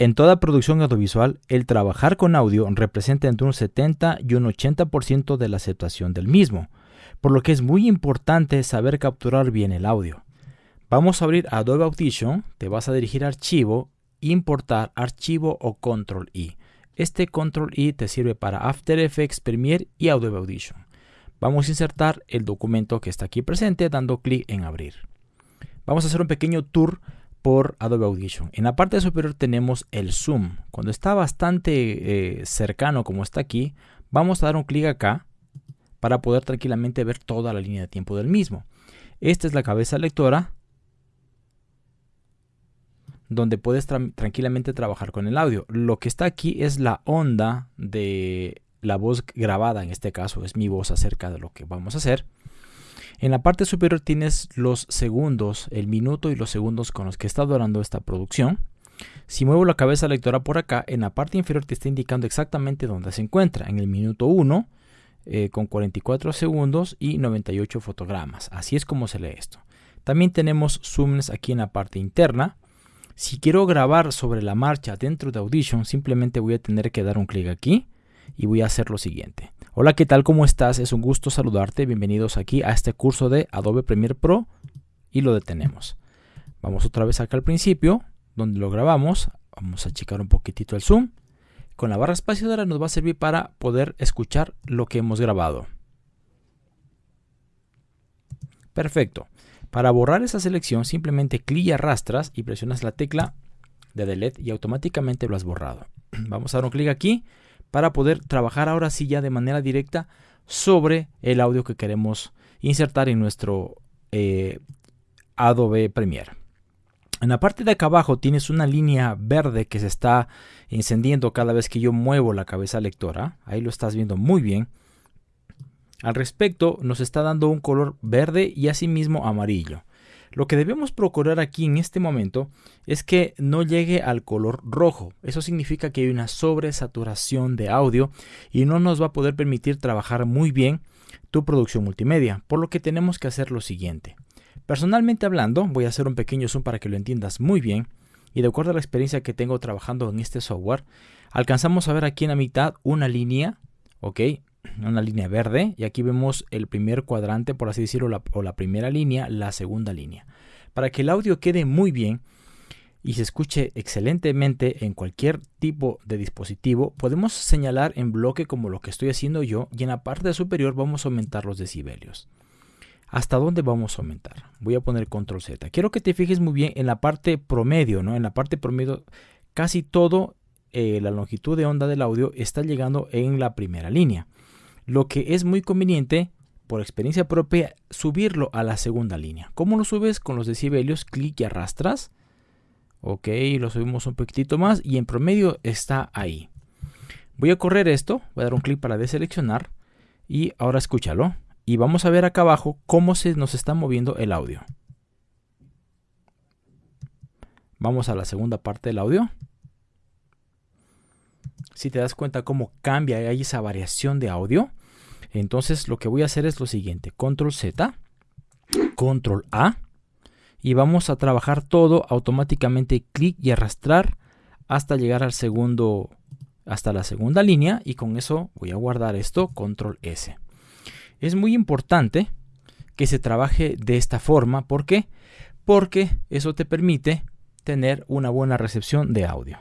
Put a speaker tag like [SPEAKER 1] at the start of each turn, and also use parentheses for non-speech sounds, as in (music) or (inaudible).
[SPEAKER 1] En toda producción audiovisual, el trabajar con audio representa entre un 70 y un 80% de la aceptación del mismo, por lo que es muy importante saber capturar bien el audio. Vamos a abrir Adobe Audition, te vas a dirigir a Archivo, Importar Archivo o Control I. Este Control I te sirve para After Effects, Premiere y Adobe Audition. Vamos a insertar el documento que está aquí presente dando clic en Abrir. Vamos a hacer un pequeño tour por Adobe Audition. En la parte superior tenemos el zoom. Cuando está bastante eh, cercano como está aquí, vamos a dar un clic acá para poder tranquilamente ver toda la línea de tiempo del mismo. Esta es la cabeza lectora donde puedes tranquilamente trabajar con el audio. Lo que está aquí es la onda de la voz grabada, en este caso es mi voz acerca de lo que vamos a hacer. En la parte superior tienes los segundos, el minuto y los segundos con los que está durando esta producción. Si muevo la cabeza lectora por acá, en la parte inferior te está indicando exactamente dónde se encuentra. En el minuto 1, eh, con 44 segundos y 98 fotogramas. Así es como se lee esto. También tenemos zooms aquí en la parte interna. Si quiero grabar sobre la marcha dentro de Audition, simplemente voy a tener que dar un clic aquí y voy a hacer lo siguiente. Hola, ¿qué tal? ¿Cómo estás? Es un gusto saludarte. Bienvenidos aquí a este curso de Adobe Premiere Pro y lo detenemos. Vamos otra vez acá al principio, donde lo grabamos. Vamos a checar un poquitito el zoom. Con la barra espaciadora nos va a servir para poder escuchar lo que hemos grabado. Perfecto. Para borrar esa selección simplemente clic y arrastras y presionas la tecla de delete y automáticamente lo has borrado. (clears throat) Vamos a dar un clic aquí para poder trabajar ahora sí ya de manera directa sobre el audio que queremos insertar en nuestro eh, Adobe Premiere. En la parte de acá abajo tienes una línea verde que se está encendiendo cada vez que yo muevo la cabeza lectora. Ahí lo estás viendo muy bien. Al respecto nos está dando un color verde y asimismo amarillo. Lo que debemos procurar aquí en este momento es que no llegue al color rojo. Eso significa que hay una sobresaturación de audio y no nos va a poder permitir trabajar muy bien tu producción multimedia. Por lo que tenemos que hacer lo siguiente. Personalmente hablando, voy a hacer un pequeño zoom para que lo entiendas muy bien. Y de acuerdo a la experiencia que tengo trabajando en este software, alcanzamos a ver aquí en la mitad una línea, ¿ok? (clears throat) una línea verde y aquí vemos el primer cuadrante, por así decirlo, o la primera línea, la segunda línea. Para que el audio quede muy bien y se escuche excelentemente en cualquier tipo de dispositivo, podemos señalar en bloque como lo que estoy haciendo yo y en la parte superior vamos a aumentar los decibelios. ¿Hasta dónde vamos a aumentar? Voy a poner control Z. Quiero que te fijes muy bien en la parte promedio, ¿no? En la parte promedio casi todo eh, la longitud de onda del audio está llegando en la primera línea. Lo que es muy conveniente, por experiencia propia, subirlo a la segunda línea. ¿Cómo lo subes? Con los decibelios, clic y arrastras. Ok, lo subimos un poquitito más y en promedio está ahí. Voy a correr esto, voy a dar un clic para deseleccionar y ahora escúchalo. Y vamos a ver acá abajo cómo se nos está moviendo el audio. Vamos a la segunda parte del audio si te das cuenta cómo cambia, hay esa variación de audio. Entonces lo que voy a hacer es lo siguiente, control Z, control A y vamos a trabajar todo automáticamente clic y arrastrar hasta llegar al segundo hasta la segunda línea y con eso voy a guardar esto control S. Es muy importante que se trabaje de esta forma, ¿por qué? Porque eso te permite tener una buena recepción de audio.